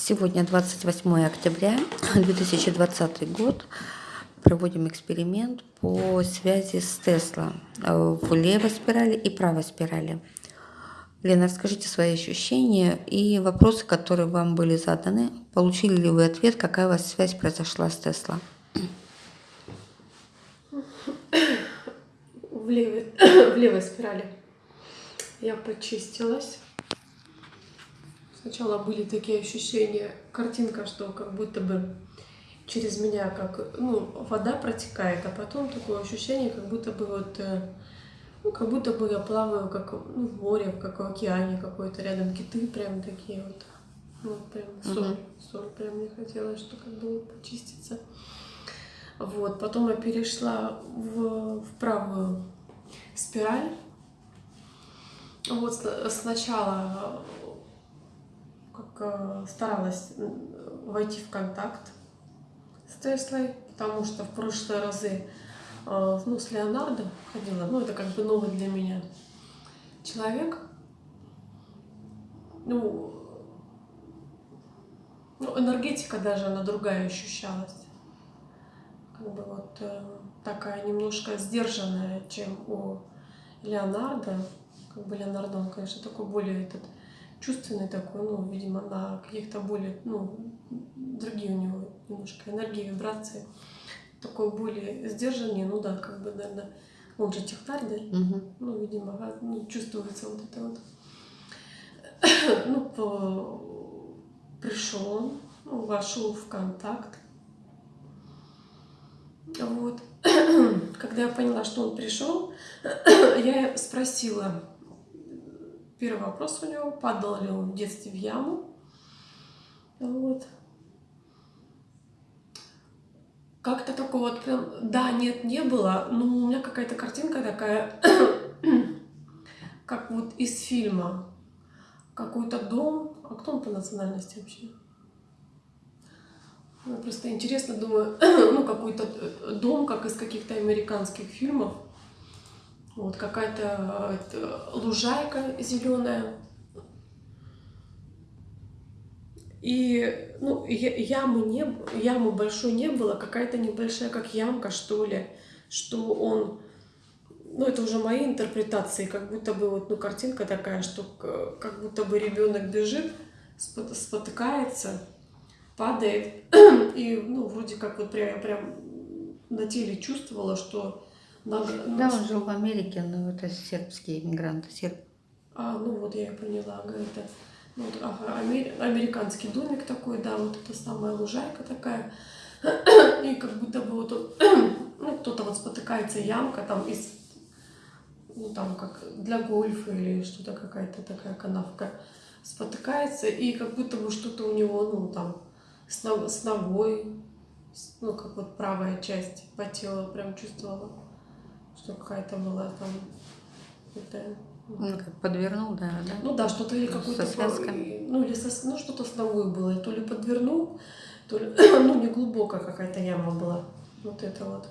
Сегодня 28 октября 2020 год. Проводим эксперимент по связи с Тесла в левой спирали и правой спирали. Лена, расскажите свои ощущения и вопросы, которые вам были заданы. Получили ли вы ответ, какая у вас связь произошла с Тесла? В левой, в левой спирали я почистилась. Сначала были такие ощущения, картинка, что как будто бы через меня как ну, вода протекает, а потом такое ощущение, как будто бы вот э, ну, как будто бы я плаваю как ну, в море, как в океане какой-то, рядом киты прям такие вот. Ну, прям соль, угу. соль прям мне хотелось, что как бы почиститься. Вот, потом я перешла в, в правую спираль. Вот сначала как э, старалась войти в контакт с Теслой, потому что в прошлые разы э, ну, с Леонардо ходила, ну это как бы новый для меня человек. Ну, ну энергетика даже, она другая ощущалась. Как бы вот э, такая немножко сдержанная, чем у Леонардо. Как бы Леонардо, он, конечно, такой более этот чувственный такой, ну, видимо, на каких-то более, ну, другие у него немножко энергии, вибрации. Такой более сдержанный, ну да, как бы, наверное, он же технарь, да? Угу. Ну, видимо, ну, чувствуется вот это вот. ну, по... пришел он, ну, вошел в контакт. Вот. Когда я поняла, что он пришел, я спросила, Первый вопрос у него, падал ли он в детстве в яму. Вот. Как-то такого вот прям, да, нет, не было, но у меня какая-то картинка такая, как вот из фильма. Какой-то дом, а кто он по национальности вообще? Мне просто интересно, думаю, ну какой-то э, дом, как из каких-то американских фильмов. Вот какая-то э, лужайка зеленая. И ну, ямы, не, ямы большой не было, какая-то небольшая, как ямка, что ли, что он... Ну, это уже мои интерпретации, как будто бы вот, ну, картинка такая, что как будто бы ребенок бежит, спотыкается, падает, и, ну, вроде как вот прям, прям на теле чувствовала, что да, он жил в Америке, но это сербские иммигранты, серб. А, ну вот я и поняла, это ну, вот, ага, амер... американский домик такой, да, вот это самая лужайка такая. И как будто бы вот он, ну, кто-то вот спотыкается, ямка там из, ну там как для гольфа или что-то какая-то такая канавка спотыкается, и как будто бы что-то у него, ну там, с, ног, с ногой, ну как вот правая часть по телу прям чувствовала что какая-то была там это, ну, как подвернул, да, да? Ну да, что-то или какой-то... Связками. Ну, или со, ну, что-то с ногой было. То ли подвернул, то ли... ну, не глубокая какая-то яма была. Вот это вот.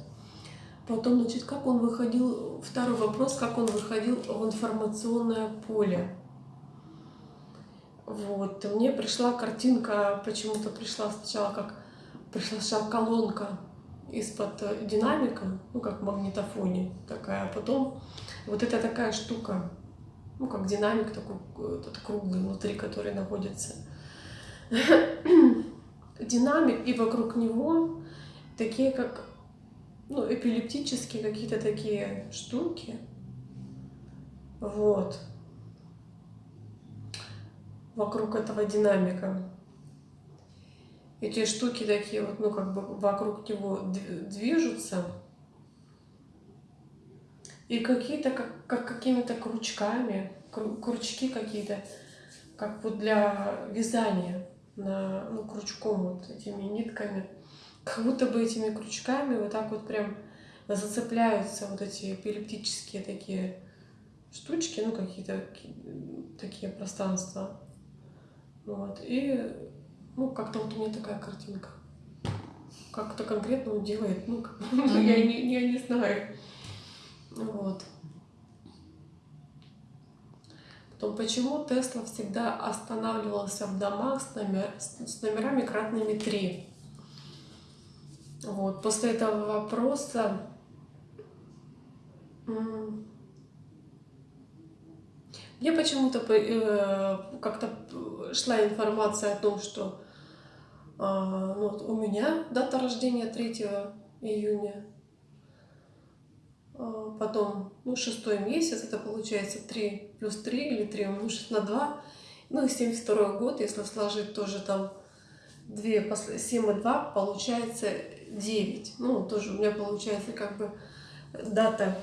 Потом, значит, как он выходил... Второй вопрос, как он выходил в информационное поле. Вот. Мне пришла картинка, почему-то пришла сначала как... Пришла колонка из-под э, динамика, ну, как в магнитофоне такая, а потом вот это такая штука, ну, как динамик такой, этот круглый внутри, который находится. Динамик, и вокруг него такие, как, ну, эпилептические какие-то такие штуки. Вот. Вокруг этого динамика эти штуки такие вот, ну, как бы вокруг него движутся. И какие-то, как, как какими-то крючками, крючки какие-то, как вот для вязания, на, ну, крючком вот этими нитками. Как будто бы этими крючками вот так вот прям зацепляются вот эти эпилептические такие штучки, ну, какие-то такие пространства. Вот. И ну, как-то вот у меня такая картинка. Как-то конкретно он делает, ну, mm-hmm. я, не, я не знаю. Вот. Потом, почему Тесла всегда останавливался в домах с, номер, с номерами кратными 3? Вот, после этого вопроса мне почему-то э, как-то шла информация о том, что э, ну, вот у меня дата рождения 3 июня, э, потом ну, шестой месяц, это получается 3 плюс 3 или 3 умножить на 2, ну и 72 год, если сложить тоже там 2, 7 и 2, получается 9. Ну, тоже у меня получается как бы дата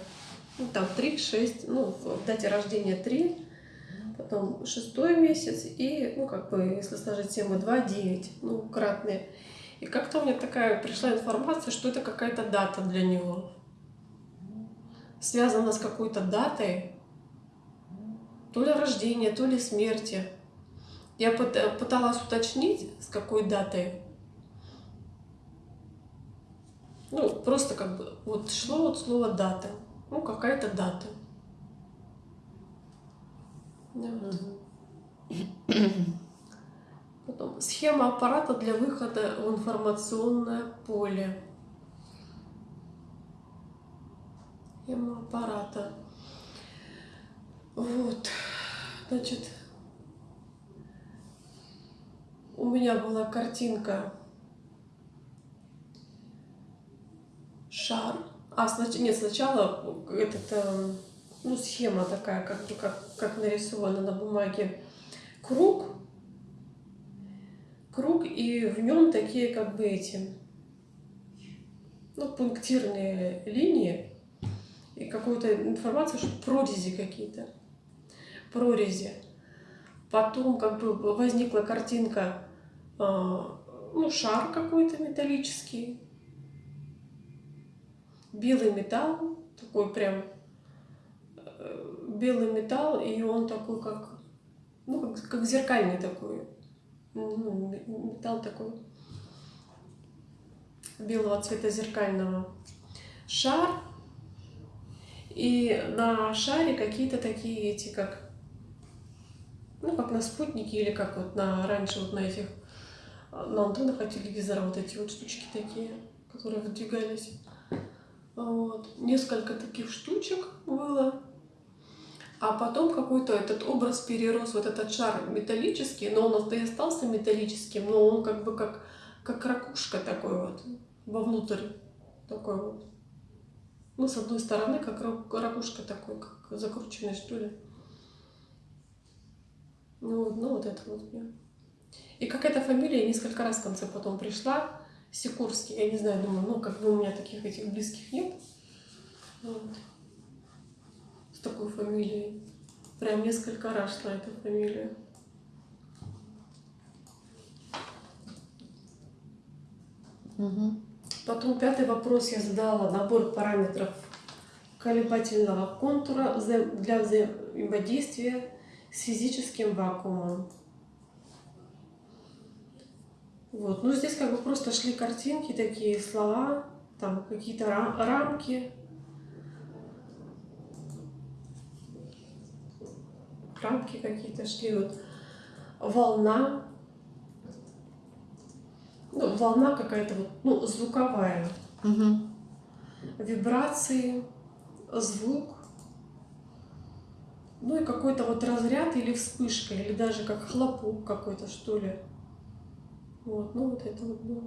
ну, там 3, 6, ну, в дате рождения 3, потом шестой месяц и, ну, как бы, если сложить 7 и 2, 9, ну, кратные. И как-то у меня такая пришла информация, что это какая-то дата для него. Связана с какой-то датой, то ли рождения, то ли смерти. Я пыталась уточнить, с какой датой. Ну, просто как бы вот шло вот слово дата. Ну, какая-то дата. Да, Потом схема аппарата для выхода в информационное поле. Схема аппарата. Вот. Значит, у меня была картинка шар а, снач... нет, сначала этот, э, ну, схема такая, как бы как, как нарисована на бумаге. Круг. Круг, и в нем такие как бы эти, ну, пунктирные линии. И какую-то информацию, что прорези какие-то. Прорези. Потом как бы возникла картинка, э, ну, шар какой-то металлический белый металл, такой прям белый металл, и он такой как, ну, как, как зеркальный такой, ну, металл такой белого цвета зеркального. Шар, и на шаре какие-то такие эти, как, ну, как на спутнике, или как вот на, раньше вот на этих, на антеннах от телевизора вот эти вот штучки такие, которые выдвигались. Вот. Несколько таких штучек было. А потом какой-то этот образ перерос, вот этот шар металлический, но он и остался металлическим, но он как бы как, как ракушка такой вот, вовнутрь такой вот. Ну, с одной стороны, как ракушка такой, как закрученный, что ли. Ну, ну вот это вот мне. И какая-то фамилия несколько раз в конце потом пришла. Сикорский, я не знаю, думаю, ну, как бы у меня таких этих близких нет. Вот. Такой фамилией. Прям несколько раз шла эта фамилия. Угу. Потом пятый вопрос я задала. Набор параметров колебательного контура для взаимодействия с физическим вакуумом. Вот. Ну, здесь как бы просто шли картинки, такие слова, там какие-то рам рамки. Рамки какие-то шли, вот волна, ну, волна какая-то вот, ну, звуковая, угу. вибрации, звук, ну и какой-то вот разряд или вспышка, или даже как хлопок какой-то, что ли. Вот, ну вот это вот было.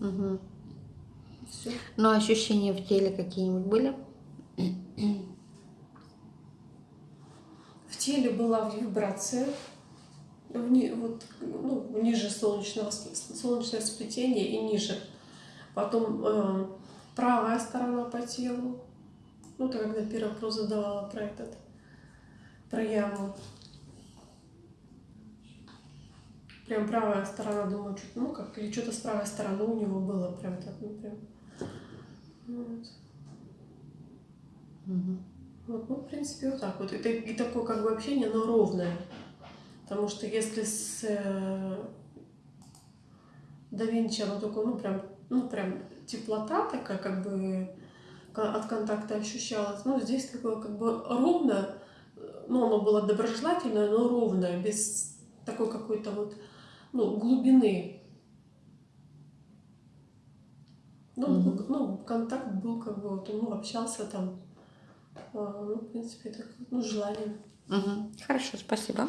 Угу. Все. Ну, ощущения в теле какие-нибудь были? В теле была вибрация, вни, вот, ну, ниже солнечного, солнечное сплетение и ниже. Потом э, правая сторона по телу. Ну, ты когда первый вопрос задавала про этот, про яму. Прям правая сторона, думаю, что ну как, или что-то с правой стороны у него было, прям так, ну прям. Вот. Угу. Вот, ну, в принципе, вот так вот. И, и такое как бы общение, но ровное. Потому что если с э, да Винчи, оно такое, ну, прям, ну, прям теплота такая, как бы от контакта ощущалась. Ну, здесь такое как бы ровно, ну, оно было доброжелательное, но ровное, без такой какой-то вот, ну, глубины. Ну, Мгм. был- ну, контакт был как бы, вот, ну, общался там, ну, в принципе, так, ну, желание. Мгм. Хорошо, спасибо.